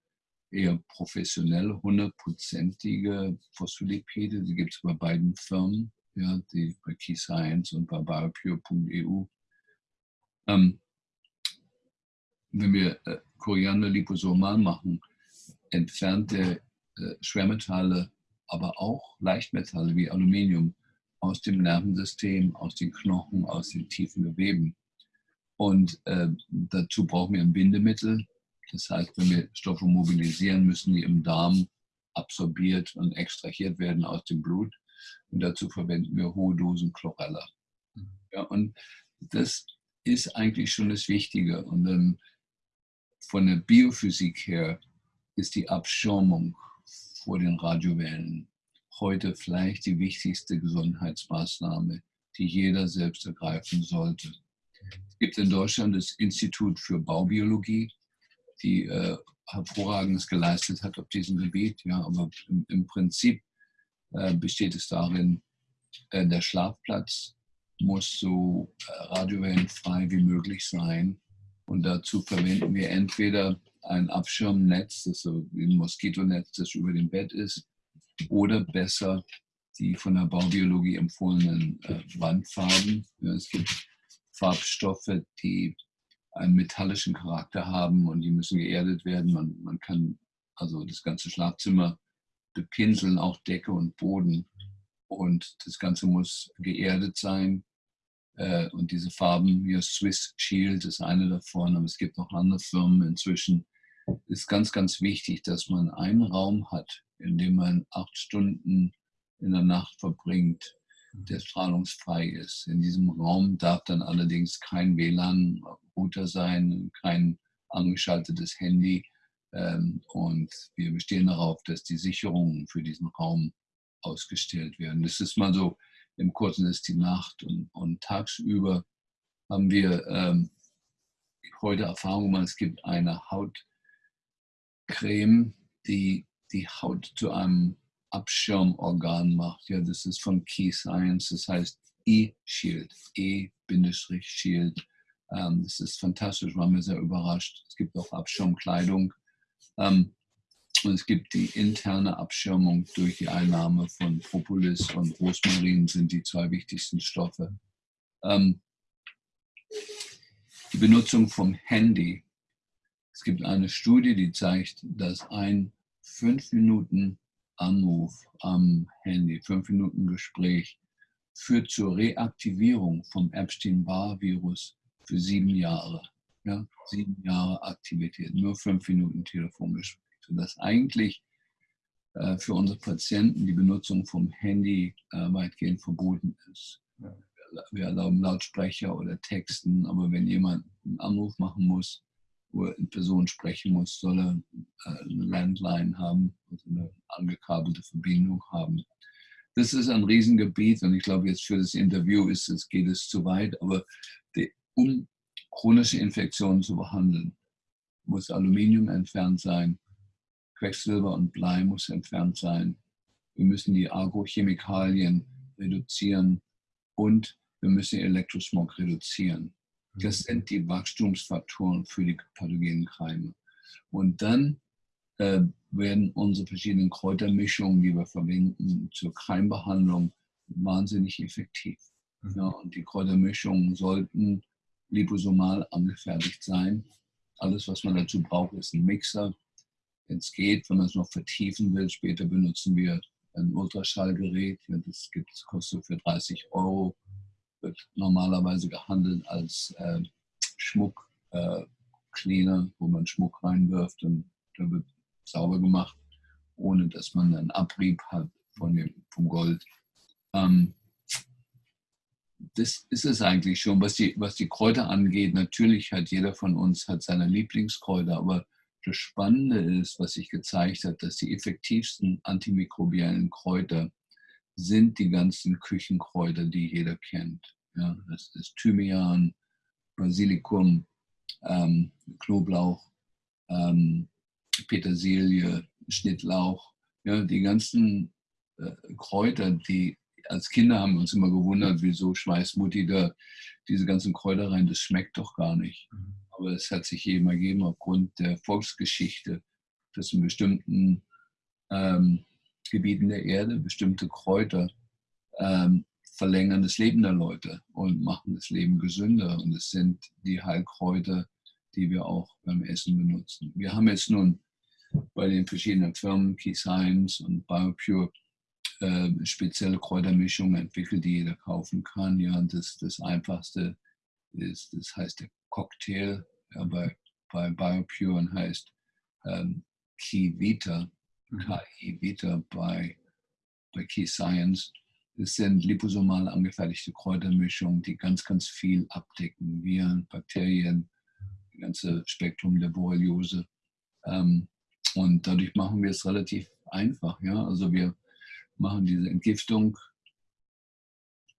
eher professionell hundertprozentige Phospholipide, die gibt es bei beiden Firmen, ja, die bei Key Science und bei biopure.eu. Ähm, wenn wir äh, Koriander liposomal machen, entfernt der äh, Schwermetalle, aber auch Leichtmetalle wie Aluminium aus dem Nervensystem, aus den Knochen, aus den tiefen Geweben. Und äh, dazu brauchen wir ein Bindemittel. Das heißt, wenn wir Stoffe mobilisieren, müssen die im Darm absorbiert und extrahiert werden aus dem Blut. Und dazu verwenden wir hohe Dosen Chlorella. Ja, und das ist eigentlich schon das Wichtige. Und dann von der Biophysik her ist die Abschirmung vor den Radiowellen heute vielleicht die wichtigste Gesundheitsmaßnahme, die jeder selbst ergreifen sollte. Es gibt in Deutschland das Institut für Baubiologie, die äh, hervorragendes geleistet hat auf diesem Gebiet. Ja, aber im, im Prinzip äh, besteht es darin, äh, der Schlafplatz muss so äh, radiowellenfrei wie möglich sein. Und dazu verwenden wir entweder ein Abschirmnetz, das so wie ein Moskitonetz, das über dem Bett ist, oder besser die von der Baubiologie empfohlenen äh, Wandfarben. Ja, es gibt Farbstoffe, die einen metallischen Charakter haben und die müssen geerdet werden. Man, man kann also das ganze Schlafzimmer bepinseln, auch Decke und Boden. Und das Ganze muss geerdet sein. Äh, und diese Farben, hier Swiss Shield ist eine davon, aber es gibt noch andere Firmen inzwischen. Ist ganz, ganz wichtig, dass man einen Raum hat, in dem man acht Stunden in der Nacht verbringt, mhm. der strahlungsfrei ist. In diesem Raum darf dann allerdings kein WLAN-Router sein, kein angeschaltetes Handy. Ähm, und wir bestehen darauf, dass die Sicherungen für diesen Raum ausgestellt werden. Das ist mal so, im Kurzen ist die Nacht und, und tagsüber haben wir ähm, heute Erfahrung gemacht, es gibt eine Hautcreme, die die Haut zu einem Abschirmorgan macht. Ja, das ist von Key Science, das heißt E-Shield, E-Shield. Ähm, das ist fantastisch, waren wir sehr überrascht. Es gibt auch Abschirmkleidung. Ähm, und es gibt die interne Abschirmung durch die Einnahme von Propolis und Rosmarin sind die zwei wichtigsten Stoffe. Ähm, die Benutzung vom Handy. Es gibt eine Studie, die zeigt, dass ein fünf Minuten Anruf am Handy, fünf Minuten Gespräch führt zur Reaktivierung vom Epstein-Barr-Virus für sieben Jahre. Ja, sieben Jahre Aktivität, nur fünf Minuten Telefongespräch. Sodass eigentlich äh, für unsere Patienten die Benutzung vom Handy äh, weitgehend verboten ist. Ja. Wir erlauben Lautsprecher oder Texten, aber wenn jemand einen Anruf machen muss, wo er in Person sprechen muss, soll er äh, eine Landline haben, also eine angekabelte Verbindung haben. Das ist ein Riesengebiet und ich glaube, jetzt für das Interview ist es, geht es zu weit, aber die, um chronische Infektionen zu behandeln, muss Aluminium entfernt sein, Quecksilber und Blei muss entfernt sein. Wir müssen die Agrochemikalien reduzieren und wir müssen Elektrosmog reduzieren. Das mhm. sind die Wachstumsfaktoren für die pathogenen Keime. Und dann äh, werden unsere verschiedenen Kräutermischungen, die wir verwenden zur Keimbehandlung, wahnsinnig effektiv. Mhm. Ja, und die Kräutermischungen sollten liposomal angefertigt sein. Alles, was man dazu braucht, ist ein Mixer. Wenn es geht, wenn man es noch vertiefen will, später benutzen wir ein Ultraschallgerät. Ja, das gibt, kostet für 30 Euro wird normalerweise gehandelt als äh, Schmuckcleaner, äh, wo man Schmuck reinwirft und da wird sauber gemacht, ohne dass man einen Abrieb hat von dem, vom Gold. Ähm, das ist es eigentlich schon. Was die, was die Kräuter angeht, natürlich hat jeder von uns hat seine Lieblingskräuter, aber das Spannende ist, was sich gezeigt hat, dass die effektivsten antimikrobiellen Kräuter sind die ganzen Küchenkräuter, die jeder kennt. Ja, das ist Thymian, Basilikum, ähm, Knoblauch, ähm, Petersilie, Schnittlauch. Ja, die ganzen äh, Kräuter, die als Kinder haben wir uns immer gewundert, wieso schmeißt Mutti da diese ganzen Kräuter rein, das schmeckt doch gar nicht. Aber es hat sich eben ergeben aufgrund der Volksgeschichte, dass in bestimmten ähm, Gebieten der Erde bestimmte Kräuter ähm, verlängern das Leben der Leute und machen das Leben gesünder. Und es sind die Heilkräuter, die wir auch beim Essen benutzen. Wir haben jetzt nun bei den verschiedenen Firmen, Key Science und BioPure, äh, spezielle Kräutermischungen entwickelt, die jeder kaufen kann. Ja, und das, das einfachste ist, das heißt der Cocktail ja, bei, BioPure heißt ähm, Key Vita, mhm. KI Vita bei, bei Key Science. Es sind liposomal angefertigte Kräutermischungen, die ganz, ganz viel abdecken. Viren, Bakterien, das ganze Spektrum der Borreliose. Ähm, und dadurch machen wir es relativ einfach. Ja? Also wir machen diese Entgiftung,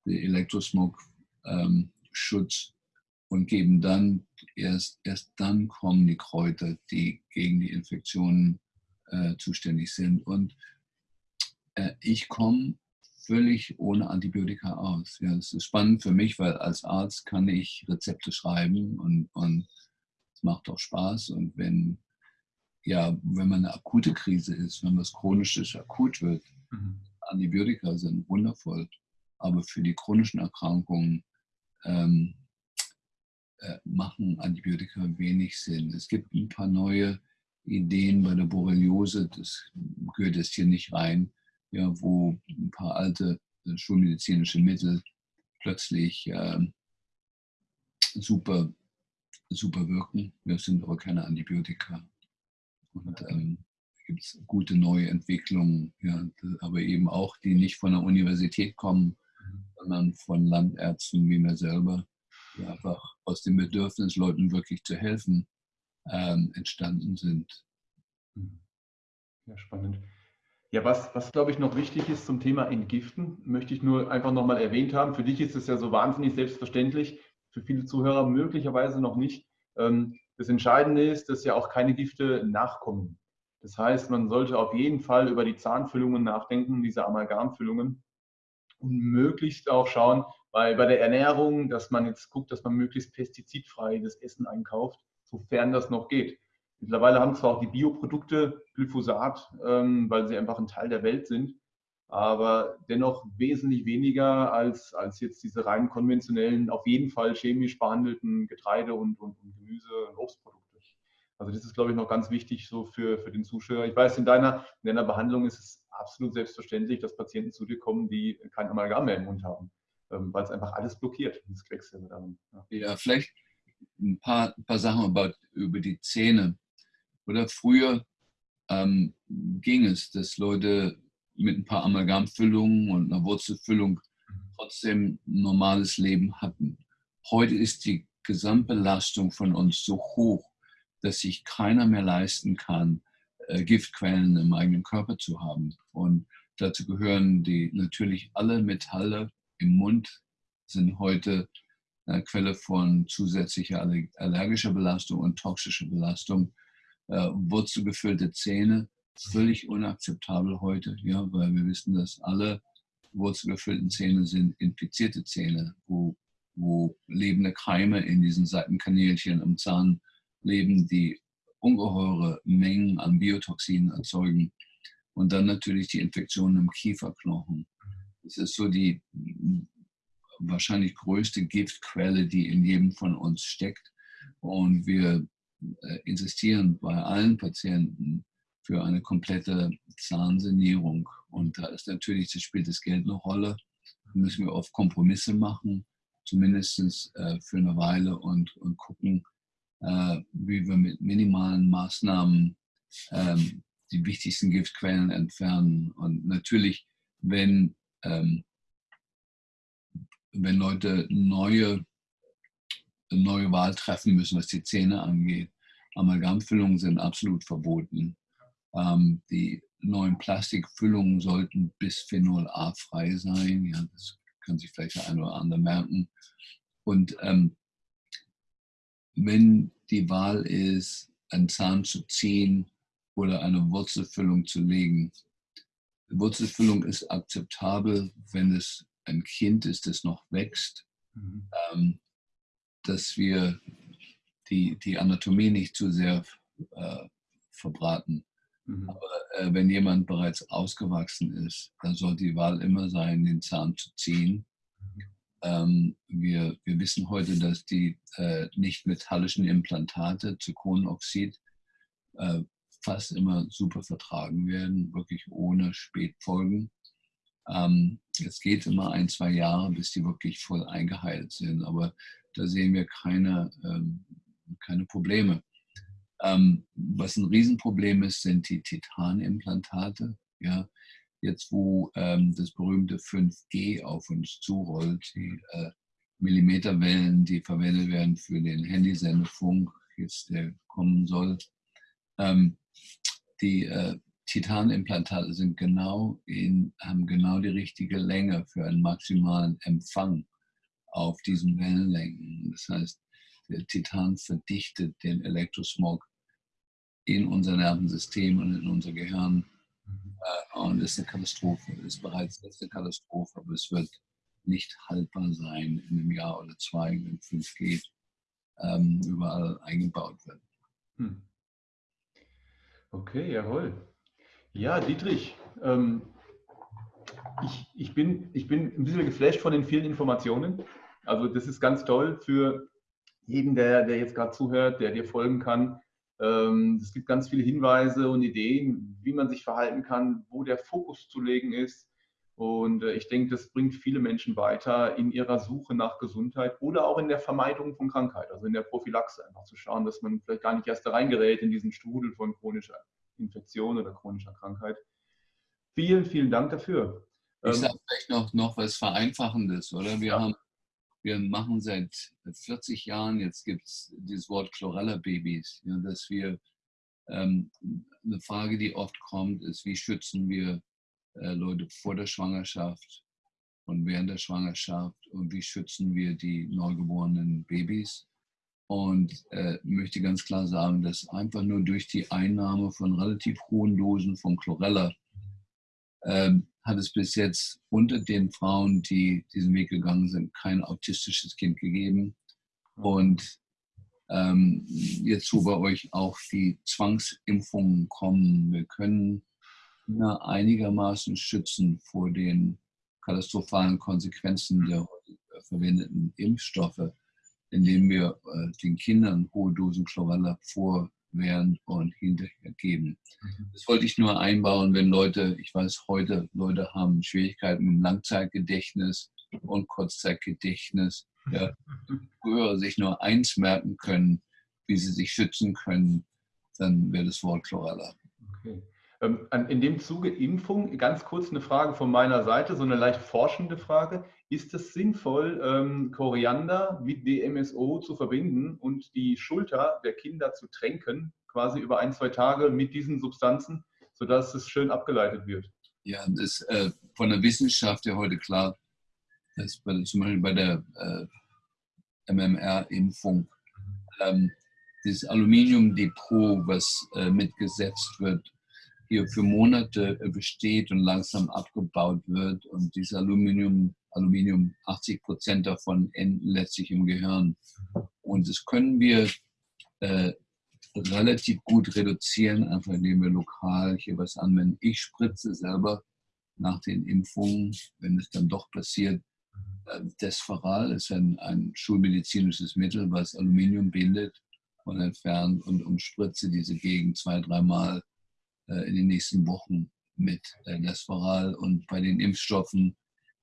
den Elektrosmog, ähm, Schutz und geben dann, erst, erst dann kommen die Kräuter, die gegen die Infektionen äh, zuständig sind. Und äh, ich komme völlig ohne Antibiotika aus. Ja, das ist spannend für mich, weil als Arzt kann ich Rezepte schreiben und, und es macht auch Spaß. Und wenn, ja, wenn man eine akute Krise ist, wenn was Chronisches akut wird, mhm. Antibiotika sind wundervoll. Aber für die chronischen Erkrankungen ähm, äh, machen Antibiotika wenig Sinn. Es gibt ein paar neue Ideen bei der Borreliose, das gehört jetzt hier nicht rein, ja, wo ein paar alte äh, schulmedizinische Mittel plötzlich äh, super, super wirken. Das sind aber keine Antibiotika. Und ähm, gibt es gute neue Entwicklungen, ja, aber eben auch, die nicht von der Universität kommen, mhm. sondern von Landärzten wie mir selber, einfach aus dem Bedürfnis, Leuten wirklich zu helfen, ähm, entstanden sind. Mhm. Ja, spannend. Ja, was, was glaube ich noch wichtig ist zum Thema Entgiften, möchte ich nur einfach nochmal erwähnt haben. Für dich ist es ja so wahnsinnig selbstverständlich, für viele Zuhörer möglicherweise noch nicht. Ähm, das Entscheidende ist, dass ja auch keine Gifte nachkommen. Das heißt, man sollte auf jeden Fall über die Zahnfüllungen nachdenken, diese Amalgamfüllungen und möglichst auch schauen, bei, bei der Ernährung, dass man jetzt guckt, dass man möglichst pestizidfrei das Essen einkauft, sofern das noch geht. Mittlerweile haben zwar auch die Bioprodukte Glyphosat, ähm, weil sie einfach ein Teil der Welt sind, aber dennoch wesentlich weniger als, als jetzt diese rein konventionellen, auf jeden Fall chemisch behandelten Getreide- und, und, und Gemüse- und Obstprodukte. Also das ist, glaube ich, noch ganz wichtig so für, für den Zuschauer. Ich weiß, in deiner, in deiner Behandlung ist es absolut selbstverständlich, dass Patienten zu dir kommen, die kein Amalgam mehr im Mund haben, weil es einfach alles blockiert, das Quecksilber darin. Ja. ja, vielleicht ein paar, ein paar Sachen über, über die Zähne. Oder früher ähm, ging es, dass Leute mit ein paar Amalgamfüllungen und einer Wurzelfüllung trotzdem ein normales Leben hatten. Heute ist die Gesamtbelastung von uns so hoch, dass sich keiner mehr leisten kann, äh, Giftquellen im eigenen Körper zu haben. Und dazu gehören die natürlich alle Metalle im Mund sind heute eine Quelle von zusätzlicher allergischer Belastung und toxischer Belastung. Äh, wurzelgefüllte Zähne, völlig unakzeptabel heute, ja, weil wir wissen, dass alle wurzelgefüllten Zähne sind infizierte Zähne, wo, wo lebende Keime in diesen Seitenkanälchen im Zahn leben, die ungeheure Mengen an Biotoxinen erzeugen. Und dann natürlich die Infektionen im Kieferknochen. Das ist so die wahrscheinlich größte Giftquelle, die in jedem von uns steckt. Und wir äh, insistieren bei allen Patienten für eine komplette Zahnsanierung. Und da ist natürlich, das spielt das Geld eine Rolle. Da müssen wir oft Kompromisse machen, zumindest äh, für eine Weile und, und gucken, äh, wie wir mit minimalen Maßnahmen ähm, die wichtigsten Giftquellen entfernen. Und natürlich, wenn, ähm, wenn Leute neue, neue Wahl treffen müssen, was die Zähne angeht, Amalgamfüllungen sind absolut verboten. Ähm, die neuen Plastikfüllungen sollten bisphenol A frei sein. Ja, das kann sich vielleicht der eine oder andere merken. Und ähm, wenn die Wahl ist, einen Zahn zu ziehen oder eine Wurzelfüllung zu legen. Wurzelfüllung ist akzeptabel, wenn es ein Kind ist, das noch wächst, mhm. ähm, dass wir die, die Anatomie nicht zu sehr äh, verbraten. Mhm. Aber äh, wenn jemand bereits ausgewachsen ist, dann soll die Wahl immer sein, den Zahn zu ziehen ähm, wir, wir wissen heute, dass die äh, nicht-metallischen Implantate zu Kohleноxid äh, fast immer super vertragen werden, wirklich ohne Spätfolgen. Ähm, es geht immer ein, zwei Jahre, bis die wirklich voll eingeheilt sind, aber da sehen wir keine, ähm, keine Probleme. Ähm, was ein Riesenproblem ist, sind die Titanimplantate. Ja, jetzt wo ähm, das berühmte 5G auf uns zurollt, die äh, Millimeterwellen, die verwendet werden für den Handysendefunk, jetzt der kommen soll. Ähm, die äh, Titanimplantate sind genau in, haben genau die richtige Länge für einen maximalen Empfang auf diesen Wellenlängen. Das heißt, der Titan verdichtet den Elektrosmog in unser Nervensystem und in unser Gehirn. Äh, und ist eine Katastrophe, ist bereits jetzt eine Katastrophe, aber es wird nicht haltbar sein in einem Jahr oder zwei, wenn 5G ähm, überall eingebaut wird. Hm. Okay, jawohl. Ja, Dietrich, ähm, ich, ich, bin, ich bin ein bisschen geflasht von den vielen Informationen. Also das ist ganz toll für jeden, der, der jetzt gerade zuhört, der dir folgen kann. Ähm, es gibt ganz viele Hinweise und Ideen, wie man sich verhalten kann, wo der Fokus zu legen ist. Und äh, ich denke, das bringt viele Menschen weiter in ihrer Suche nach Gesundheit oder auch in der Vermeidung von Krankheit, also in der Prophylaxe, einfach zu schauen, dass man vielleicht gar nicht erst da reingerät in diesen Strudel von chronischer Infektion oder chronischer Krankheit. Vielen, vielen Dank dafür. Ich ähm, sage vielleicht noch, noch was Vereinfachendes, oder? Wir ja. haben wir machen seit 40 Jahren, jetzt gibt es dieses Wort Chlorella-Babys, ja, dass wir ähm, eine Frage, die oft kommt, ist, wie schützen wir äh, Leute vor der Schwangerschaft und während der Schwangerschaft und wie schützen wir die neugeborenen Babys. Und äh, möchte ganz klar sagen, dass einfach nur durch die Einnahme von relativ hohen Dosen von Chlorella ähm, hat es bis jetzt unter den Frauen, die diesen Weg gegangen sind, kein autistisches Kind gegeben. Und ähm, jetzt, wo bei euch auch die Zwangsimpfungen kommen, wir können einigermaßen schützen vor den katastrophalen Konsequenzen der verwendeten Impfstoffe, indem wir äh, den Kindern hohe Dosen Chlorella vor, während und hinterher geben. Mhm. Das wollte ich nur einbauen, wenn Leute, ich weiß heute, Leute haben Schwierigkeiten mit Langzeitgedächtnis und Kurzzeitgedächtnis. Ja, früher sich nur eins merken können, wie sie sich schützen können, dann wäre das Wort Chlorella. Okay. Ähm, in dem Zuge Impfung, ganz kurz eine Frage von meiner Seite, so eine leicht forschende Frage. Ist es sinnvoll, ähm, Koriander mit DMSO zu verbinden und die Schulter der Kinder zu tränken, quasi über ein, zwei Tage mit diesen Substanzen, sodass es schön abgeleitet wird? Ja, das ist äh, von der Wissenschaft ja heute klar, dass bei, zum Beispiel bei der äh, MMR-Impfung ähm, das Aluminiumdepot, was äh, mitgesetzt wird, hier für Monate äh, besteht und langsam abgebaut wird. Und dieses Aluminium, Aluminium 80 Prozent davon enden letztlich im Gehirn. Und das können wir äh, relativ gut reduzieren, einfach indem wir lokal hier was anwenden. Ich spritze selber nach den Impfungen, wenn es dann doch passiert. Äh, Desferal ist ein, ein schulmedizinisches Mittel, was Aluminium bindet und entfernt und umspritze diese Gegend zwei, dreimal in den nächsten Wochen mit äh, Lesvaral und bei den Impfstoffen,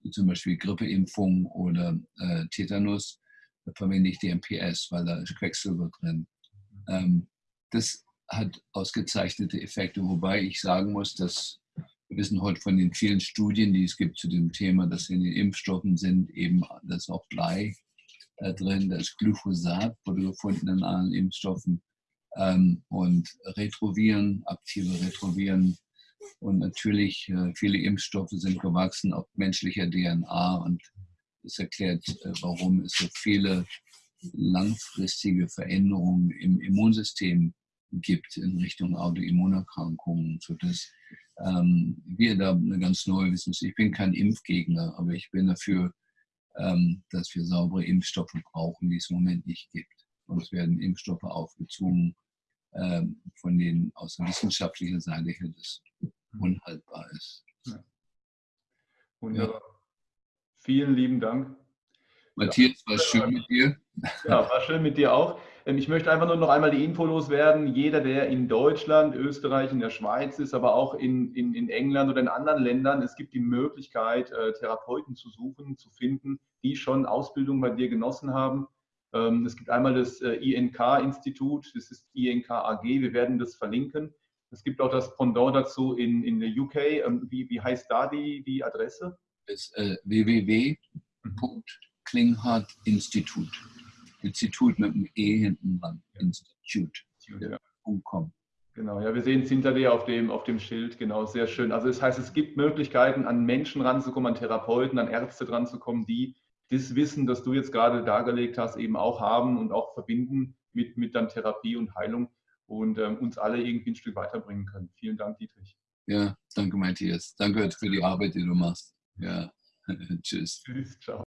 wie zum Beispiel Grippeimpfung oder äh, Tetanus, verwende ich DMPS, weil da ist Quecksilber drin. Ähm, das hat ausgezeichnete Effekte, wobei ich sagen muss, dass wir wissen heute von den vielen Studien, die es gibt zu dem Thema, dass in den Impfstoffen sind eben, das auch Blei äh, drin, da ist Glyphosat, wurde gefunden in allen Impfstoffen ähm, und Retroviren, aktive Retroviren. Und natürlich, äh, viele Impfstoffe sind gewachsen auf menschlicher DNA und das erklärt, äh, warum es so viele langfristige Veränderungen im Immunsystem gibt in Richtung Autoimmunerkrankungen, sodass ähm, wir da eine ganz neue Wissenschaft, ich bin kein Impfgegner, aber ich bin dafür, ähm, dass wir saubere Impfstoffe brauchen, die es im Moment nicht gibt. Uns werden Impfstoffe aufgezwungen, von denen aus der wissenschaftlichen Seite her das unhaltbar ist. Ja. Wunderbar. Ja. Vielen lieben Dank. Matthias, war schön mit dir. Ja, war schön mit dir auch. Ähm, ich möchte einfach nur noch einmal die Info loswerden. Jeder, der in Deutschland, Österreich, in der Schweiz ist, aber auch in, in, in England oder in anderen Ländern, es gibt die Möglichkeit, äh, Therapeuten zu suchen, zu finden, die schon Ausbildung bei dir genossen haben. Ähm, es gibt einmal das äh, INK-Institut, das ist INK AG, wir werden das verlinken. Es gibt auch das Pendant dazu in, in der UK. Ähm, wie, wie heißt da die, die Adresse? Das ist äh, www.klinghardt-institut. Institut mit einem E hinten dran. Institute. Ja. Genau, ja, wir sehen es hinter dir auf dem, auf dem Schild, genau, sehr schön. Also das heißt, es gibt Möglichkeiten, an Menschen ranzukommen, an Therapeuten, an Ärzte ranzukommen, die das Wissen, das du jetzt gerade dargelegt hast, eben auch haben und auch verbinden mit, mit dann Therapie und Heilung und ähm, uns alle irgendwie ein Stück weiterbringen können. Vielen Dank, Dietrich. Ja, danke, Matthias. Danke für die Arbeit, die du machst. Ja, tschüss. Tschüss, ciao.